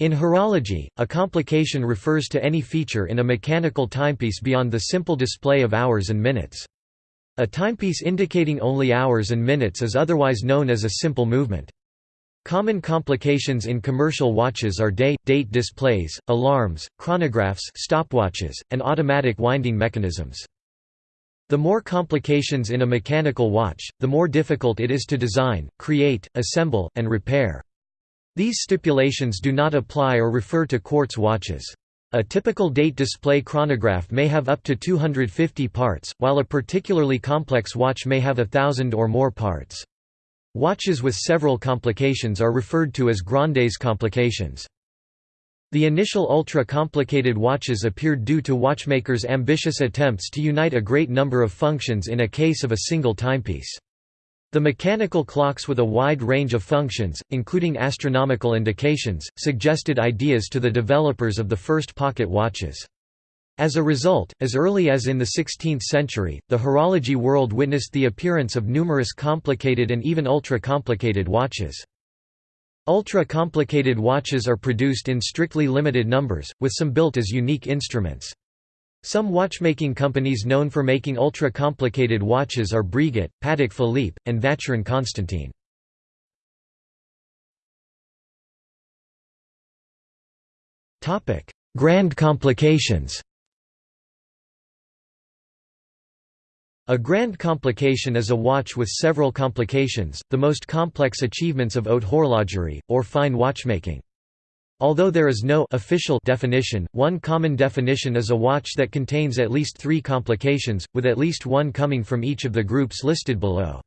In horology, a complication refers to any feature in a mechanical timepiece beyond the simple display of hours and minutes. A timepiece indicating only hours and minutes is otherwise known as a simple movement. Common complications in commercial watches are day, date displays, alarms, chronographs stopwatches, and automatic winding mechanisms. The more complications in a mechanical watch, the more difficult it is to design, create, assemble, and repair. These stipulations do not apply or refer to quartz watches. A typical date display chronograph may have up to 250 parts, while a particularly complex watch may have a thousand or more parts. Watches with several complications are referred to as grandes complications. The initial ultra-complicated watches appeared due to watchmakers' ambitious attempts to unite a great number of functions in a case of a single timepiece. The mechanical clocks with a wide range of functions, including astronomical indications, suggested ideas to the developers of the first pocket watches. As a result, as early as in the 16th century, the horology world witnessed the appearance of numerous complicated and even ultra-complicated watches. Ultra-complicated watches are produced in strictly limited numbers, with some built as unique instruments. Some watchmaking companies known for making ultra-complicated watches are Breguet, Patek Philippe, and Vacheron Constantin. Grand complications A grand complication is a watch with several complications, the most complex achievements of haute horlogerie, or fine watchmaking. Although there is no official definition, one common definition is a watch that contains at least three complications, with at least one coming from each of the groups listed below.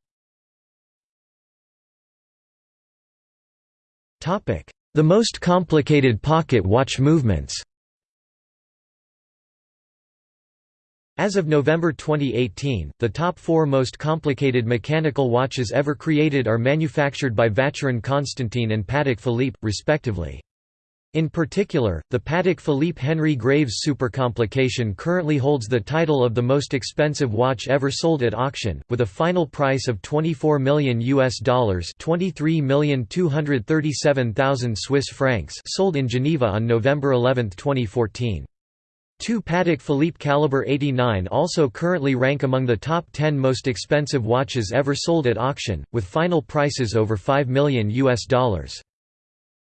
The most complicated pocket watch movements As of November 2018, the top four most complicated mechanical watches ever created are manufactured by Vacheron Constantin and Patek Philippe, respectively. In particular, the Patek Philippe Henry Graves Supercomplication currently holds the title of the most expensive watch ever sold at auction, with a final price of 24 million US dollars, 23,237,000 Swiss francs, sold in Geneva on November 11, 2014. Two Patek Philippe Caliber 89 also currently rank among the top 10 most expensive watches ever sold at auction, with final prices over 5 million US dollars.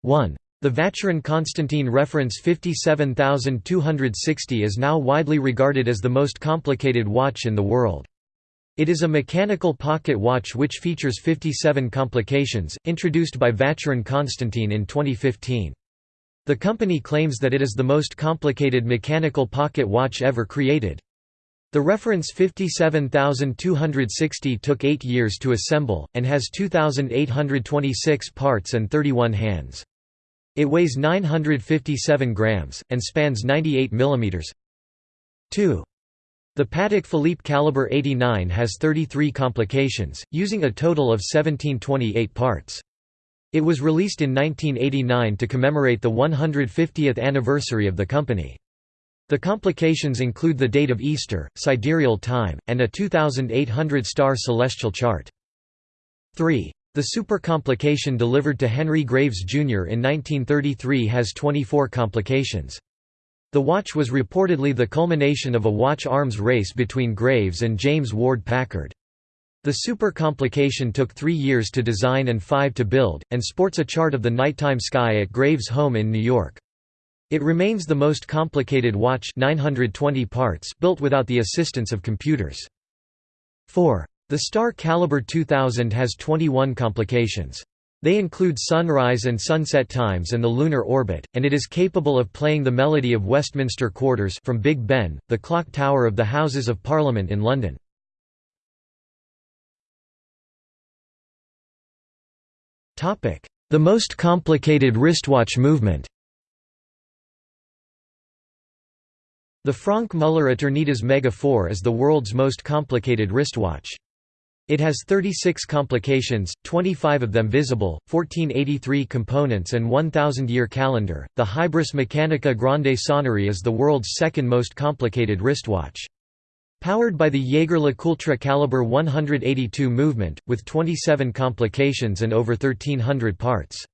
1. The Vacheron Constantin reference 57260 is now widely regarded as the most complicated watch in the world. It is a mechanical pocket watch which features 57 complications, introduced by Vacheron Constantin in 2015. The company claims that it is the most complicated mechanical pocket watch ever created. The reference 57260 took 8 years to assemble, and has 2,826 parts and 31 hands. It weighs 957 grams, and spans 98 mm. 2. The Patek Philippe Caliber 89 has 33 complications, using a total of 1728 parts. It was released in 1989 to commemorate the 150th anniversary of the company. The complications include the date of Easter, sidereal time, and a 2800-star celestial chart. 3. The supercomplication delivered to Henry Graves Jr. in 1933 has 24 complications. The watch was reportedly the culmination of a watch arms race between Graves and James Ward Packard. The super complication took three years to design and five to build, and sports a chart of the nighttime sky at Graves' home in New York. It remains the most complicated watch 920 parts built without the assistance of computers. 4. The Star Caliber 2000 has 21 complications. They include sunrise and sunset times and the lunar orbit, and it is capable of playing the melody of Westminster Quarters from Big Ben, the clock tower of the Houses of Parliament in London. The most complicated wristwatch movement The Franck Muller Eternitas Mega 4 is the world's most complicated wristwatch. It has 36 complications, 25 of them visible, 1483 components, and 1,000 year calendar. The Hybris Mechanica Grande Sonnerie is the world's second most complicated wristwatch. Powered by the Jaeger-LeCoultre caliber 182 movement, with 27 complications and over 1300 parts.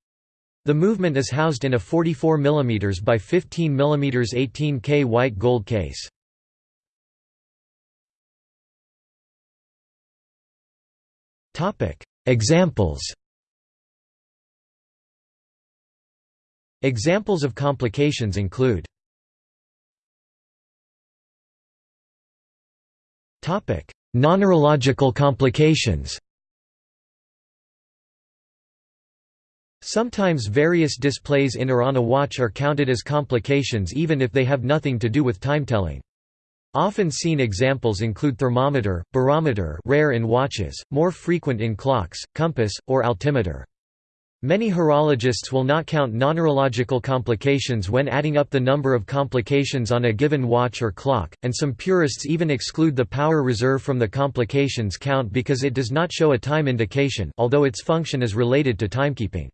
The movement is housed in a 44 mm by 15 mm 18K white gold case. Examples. Examples of complications include Non-horological complications. Sometimes various displays in or on a watch are counted as complications even if they have nothing to do with timetelling. Often seen examples include thermometer, barometer rare in watches, more frequent in clocks, compass, or altimeter. Many horologists will not count non-horological complications when adding up the number of complications on a given watch or clock, and some purists even exclude the power reserve from the complications count because it does not show a time indication although its function is related to timekeeping.